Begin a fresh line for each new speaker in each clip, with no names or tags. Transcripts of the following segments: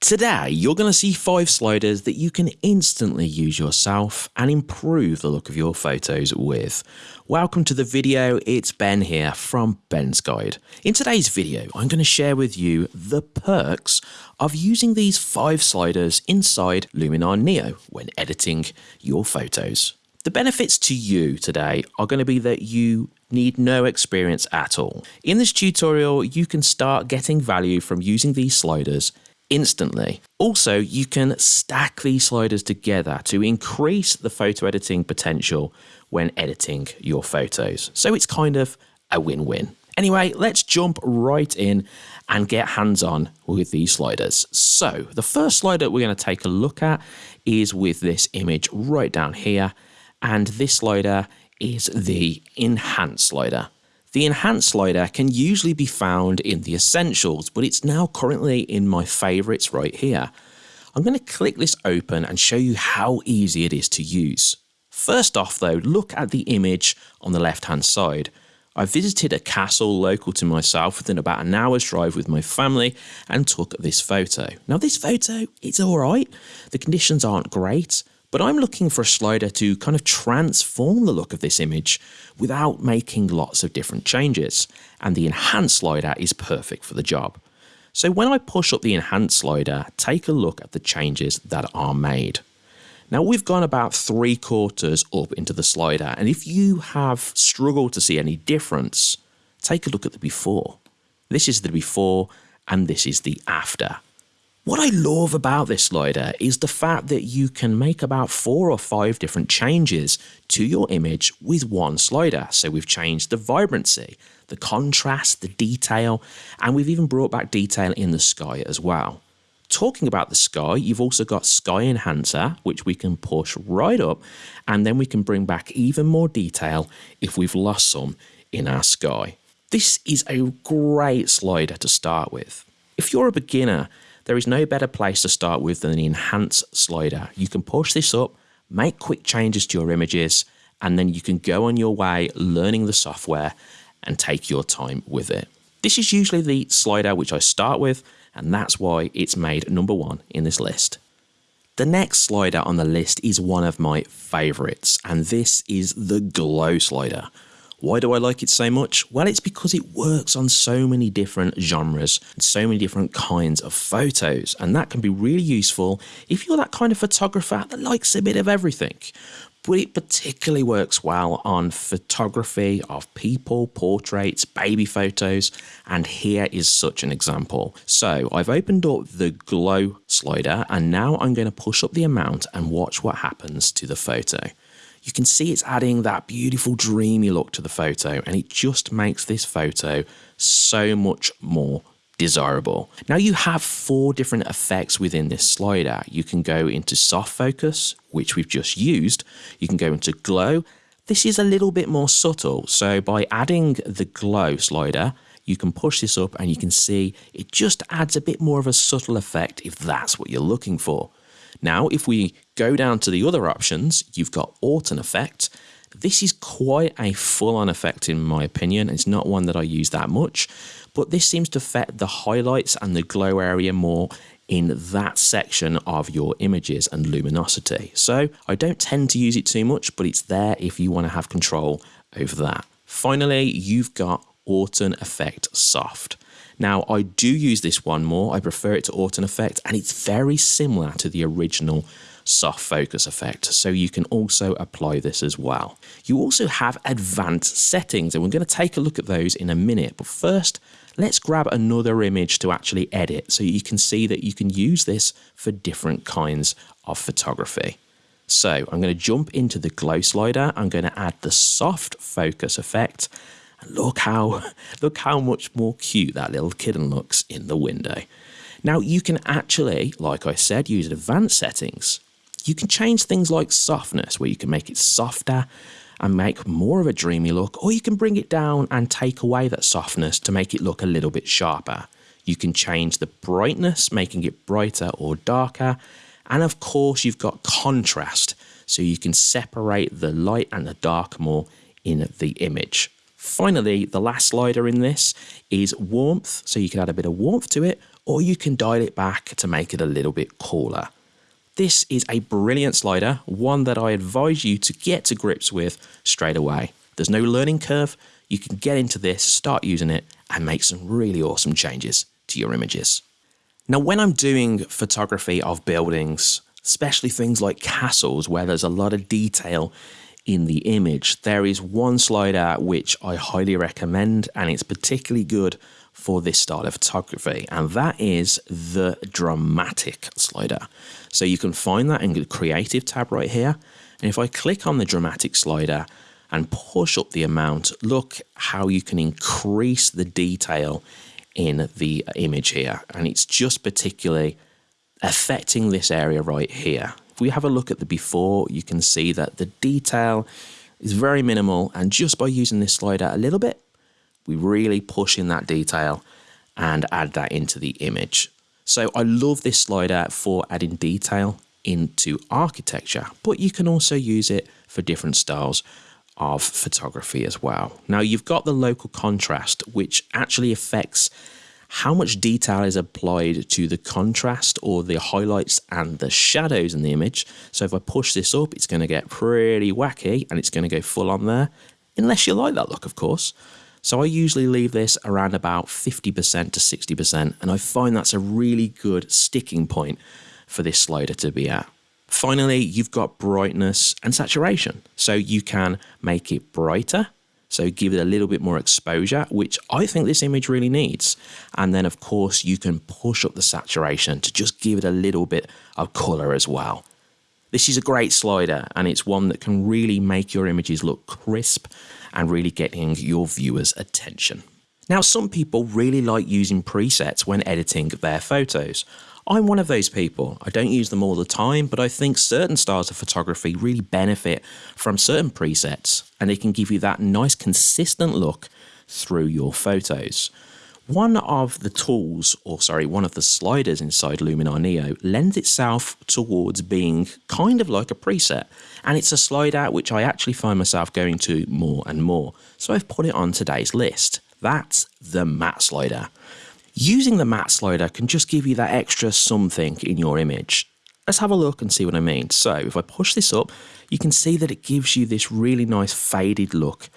Today, you're going to see five sliders that you can instantly use yourself and improve the look of your photos with. Welcome to the video, it's Ben here from Ben's Guide. In today's video, I'm going to share with you the perks of using these five sliders inside Luminar Neo when editing your photos. The benefits to you today are going to be that you need no experience at all. In this tutorial, you can start getting value from using these sliders instantly. Also, you can stack these sliders together to increase the photo editing potential when editing your photos. So it's kind of a win-win. Anyway, let's jump right in and get hands-on with these sliders. So the first slider we're going to take a look at is with this image right down here. And this slider is the enhance slider. The enhance slider can usually be found in the essentials, but it's now currently in my favorites right here. I'm going to click this open and show you how easy it is to use. First off though, look at the image on the left hand side. I visited a castle local to myself within about an hour's drive with my family and took this photo. Now this photo, it's alright, the conditions aren't great, but I'm looking for a slider to kind of transform the look of this image without making lots of different changes, and the Enhance slider is perfect for the job. So when I push up the Enhance slider, take a look at the changes that are made. Now we've gone about three quarters up into the slider, and if you have struggled to see any difference, take a look at the before. This is the before, and this is the after. What I love about this slider is the fact that you can make about four or five different changes to your image with one slider. So we've changed the vibrancy, the contrast, the detail, and we've even brought back detail in the sky as well. Talking about the sky, you've also got Sky Enhancer, which we can push right up, and then we can bring back even more detail if we've lost some in our sky. This is a great slider to start with. If you're a beginner, there is no better place to start with than the Enhance slider. You can push this up, make quick changes to your images, and then you can go on your way learning the software and take your time with it. This is usually the slider which I start with, and that's why it's made number one in this list. The next slider on the list is one of my favourites, and this is the Glow slider. Why do I like it so much? Well, it's because it works on so many different genres and so many different kinds of photos, and that can be really useful if you're that kind of photographer that likes a bit of everything. But it particularly works well on photography of people, portraits, baby photos, and here is such an example. So I've opened up the glow slider and now I'm going to push up the amount and watch what happens to the photo you can see it's adding that beautiful dreamy look to the photo and it just makes this photo so much more desirable. Now you have four different effects within this slider. You can go into soft focus, which we've just used. You can go into glow. This is a little bit more subtle. So by adding the glow slider, you can push this up and you can see it just adds a bit more of a subtle effect if that's what you're looking for. Now, if we go down to the other options, you've got Orton Effect. This is quite a full-on effect in my opinion. It's not one that I use that much, but this seems to affect the highlights and the glow area more in that section of your images and luminosity. So I don't tend to use it too much, but it's there if you want to have control over that. Finally, you've got Orton Effect Soft. Now, I do use this one more. I prefer it to Orton Effect, and it's very similar to the original soft focus effect, so you can also apply this as well. You also have advanced settings, and we're going to take a look at those in a minute. But first, let's grab another image to actually edit so you can see that you can use this for different kinds of photography. So I'm going to jump into the glow slider. I'm going to add the soft focus effect look how look how much more cute that little kitten looks in the window. Now you can actually, like I said, use advanced settings. You can change things like softness, where you can make it softer and make more of a dreamy look, or you can bring it down and take away that softness to make it look a little bit sharper. You can change the brightness, making it brighter or darker. And of course, you've got contrast, so you can separate the light and the dark more in the image. Finally, the last slider in this is warmth, so you can add a bit of warmth to it, or you can dial it back to make it a little bit cooler. This is a brilliant slider, one that I advise you to get to grips with straight away. There's no learning curve. You can get into this, start using it, and make some really awesome changes to your images. Now, when I'm doing photography of buildings, especially things like castles where there's a lot of detail in the image, there is one slider which I highly recommend, and it's particularly good for this style of photography, and that is the dramatic slider. So you can find that in the creative tab right here. And if I click on the dramatic slider and push up the amount, look how you can increase the detail in the image here. And it's just particularly affecting this area right here. If we have a look at the before, you can see that the detail is very minimal. And just by using this slider a little bit, we really push in that detail and add that into the image. So I love this slider for adding detail into architecture, but you can also use it for different styles of photography as well. Now you've got the local contrast, which actually affects how much detail is applied to the contrast or the highlights and the shadows in the image. So if I push this up, it's going to get pretty wacky and it's going to go full on there, unless you like that look, of course. So I usually leave this around about 50% to 60%, and I find that's a really good sticking point for this slider to be at. Finally, you've got brightness and saturation. So you can make it brighter, so give it a little bit more exposure, which I think this image really needs. And then of course you can push up the saturation to just give it a little bit of color as well. This is a great slider and it's one that can really make your images look crisp and really getting your viewers' attention. Now, some people really like using presets when editing their photos. I'm one of those people. I don't use them all the time, but I think certain styles of photography really benefit from certain presets and they can give you that nice consistent look through your photos. One of the tools, or sorry, one of the sliders inside Luminar Neo lends itself towards being kind of like a preset. And it's a slider which I actually find myself going to more and more. So I've put it on today's list. That's the matte slider. Using the matte slider can just give you that extra something in your image. Let's have a look and see what I mean. So if I push this up, you can see that it gives you this really nice faded look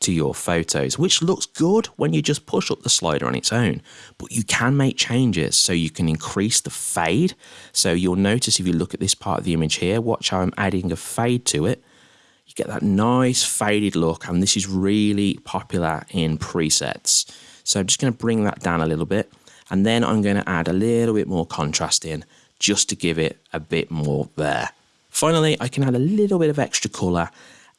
to your photos, which looks good when you just push up the slider on its own. But you can make changes so you can increase the fade. So you'll notice if you look at this part of the image here, watch how I'm adding a fade to it. You get that nice faded look, and this is really popular in presets. So I'm just going to bring that down a little bit, and then I'm going to add a little bit more contrast in just to give it a bit more there. Finally, I can add a little bit of extra colour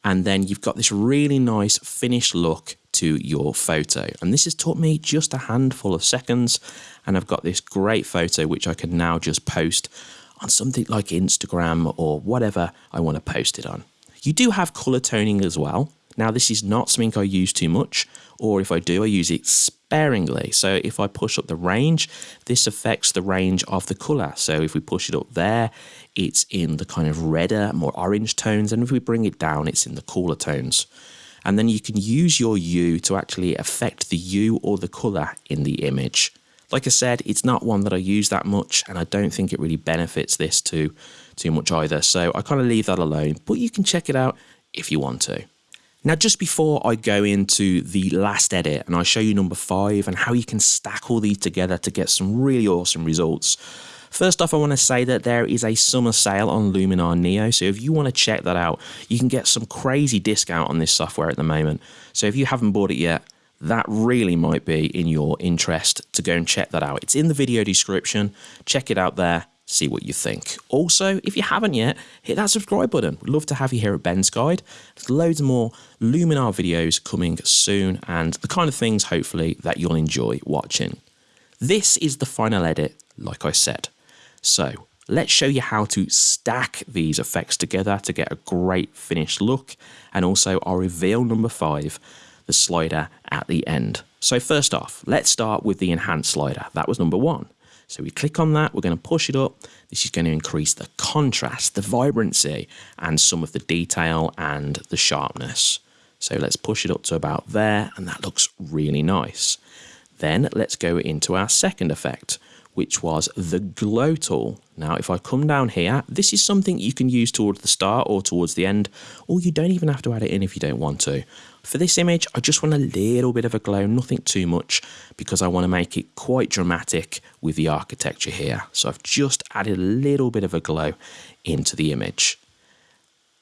and then you've got this really nice finished look to your photo. And this has taught me just a handful of seconds and I've got this great photo which I can now just post on something like Instagram or whatever I want to post it on. You do have color toning as well. Now this is not something I use too much or if I do I use it sparingly. So if I push up the range, this affects the range of the color. So if we push it up there, it's in the kind of redder, more orange tones. And if we bring it down, it's in the cooler tones. And then you can use your hue to actually affect the hue or the color in the image. Like I said, it's not one that I use that much, and I don't think it really benefits this too, too much either. So I kind of leave that alone, but you can check it out if you want to. Now, just before I go into the last edit and I show you number five and how you can stack all these together to get some really awesome results, First off, I want to say that there is a summer sale on Luminar Neo. So if you want to check that out, you can get some crazy discount on this software at the moment. So if you haven't bought it yet, that really might be in your interest to go and check that out. It's in the video description. Check it out there see what you think. Also, if you haven't yet, hit that subscribe button. We'd love to have you here at Ben's Guide. There's loads more Luminar videos coming soon and the kind of things, hopefully, that you'll enjoy watching. This is the final edit, like I said. So, let's show you how to stack these effects together to get a great finished look. And also, I'll reveal number five, the slider at the end. So first off, let's start with the enhance slider. That was number one. So we click on that, we're going to push it up. This is going to increase the contrast, the vibrancy, and some of the detail and the sharpness. So let's push it up to about there, and that looks really nice. Then let's go into our second effect, which was the glow tool. Now, if I come down here, this is something you can use towards the start or towards the end, or you don't even have to add it in if you don't want to. For this image, I just want a little bit of a glow, nothing too much, because I want to make it quite dramatic with the architecture here. So I've just added a little bit of a glow into the image.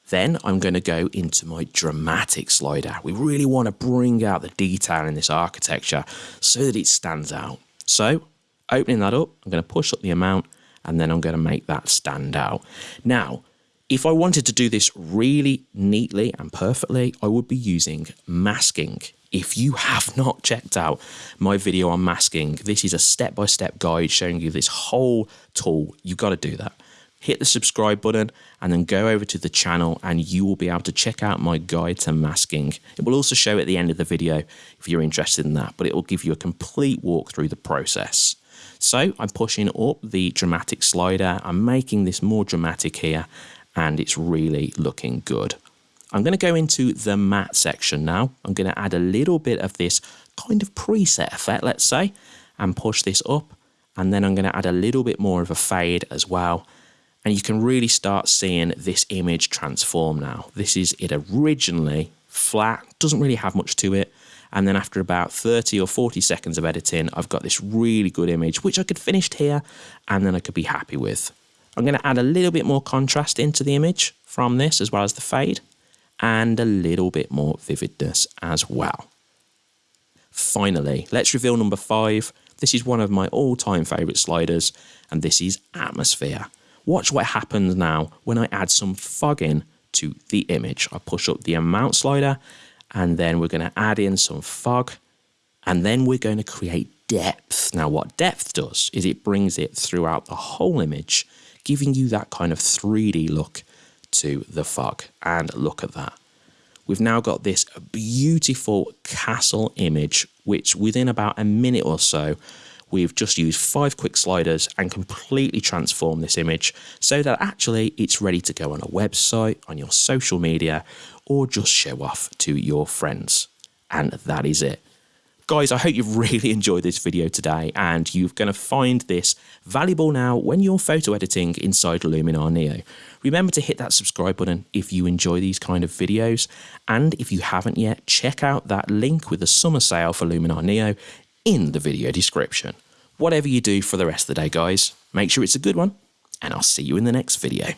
Then I'm going to go into my dramatic slider. We really want to bring out the detail in this architecture so that it stands out. So opening that up, I'm going to push up the amount and then I'm going to make that stand out. Now, if I wanted to do this really neatly and perfectly, I would be using masking. If you have not checked out my video on masking, this is a step-by-step -step guide showing you this whole tool. You've got to do that hit the subscribe button and then go over to the channel and you will be able to check out my guide to masking. It will also show at the end of the video if you're interested in that, but it will give you a complete walk through the process. So I'm pushing up the dramatic slider, I'm making this more dramatic here and it's really looking good. I'm going to go into the matte section now. I'm going to add a little bit of this kind of preset effect, let's say, and push this up. And then I'm going to add a little bit more of a fade as well and you can really start seeing this image transform now. This is it originally flat, doesn't really have much to it. And then after about 30 or 40 seconds of editing, I've got this really good image, which I could finish here and then I could be happy with. I'm going to add a little bit more contrast into the image from this as well as the fade and a little bit more vividness as well. Finally, let's reveal number five. This is one of my all time favourite sliders and this is Atmosphere. Watch what happens now when I add some fog in to the image. I push up the amount slider and then we're going to add in some fog and then we're going to create depth. Now what depth does is it brings it throughout the whole image, giving you that kind of 3D look to the fog. And look at that. We've now got this beautiful castle image, which within about a minute or so we've just used five quick sliders and completely transformed this image so that actually it's ready to go on a website, on your social media, or just show off to your friends. And that is it. Guys, I hope you've really enjoyed this video today and you're going to find this valuable now when you're photo editing inside Luminar Neo. Remember to hit that subscribe button if you enjoy these kind of videos. And if you haven't yet, check out that link with the summer sale for Luminar Neo in the video description. Whatever you do for the rest of the day, guys, make sure it's a good one, and I'll see you in the next video.